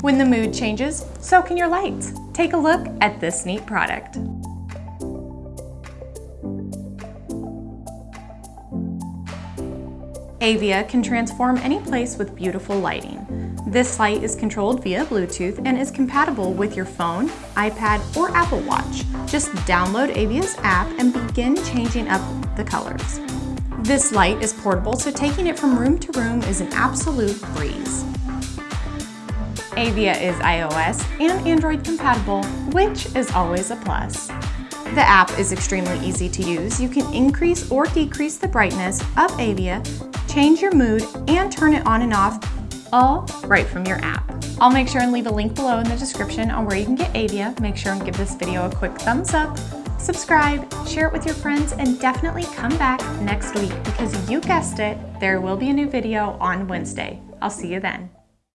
When the mood changes, so can your lights. Take a look at this neat product. Avea can transform any place with beautiful lighting. This light is controlled via Bluetooth and is compatible with your phone, iPad, or Apple Watch. Just download Avea's app and begin changing up the colors. This light is portable, so taking it from room to room is an absolute breeze. Avea is iOS and Android compatible, which is always a plus. The app is extremely easy to use. You can increase or decrease the brightness of Avea, change your mood, and turn it on and off, all right from your app. I'll make sure and leave a link below in the description on where you can get Avea. Make sure and give this video a quick thumbs up, subscribe, share it with your friends, and definitely come back next week because you guessed it, there will be a new video on Wednesday. I'll see you then.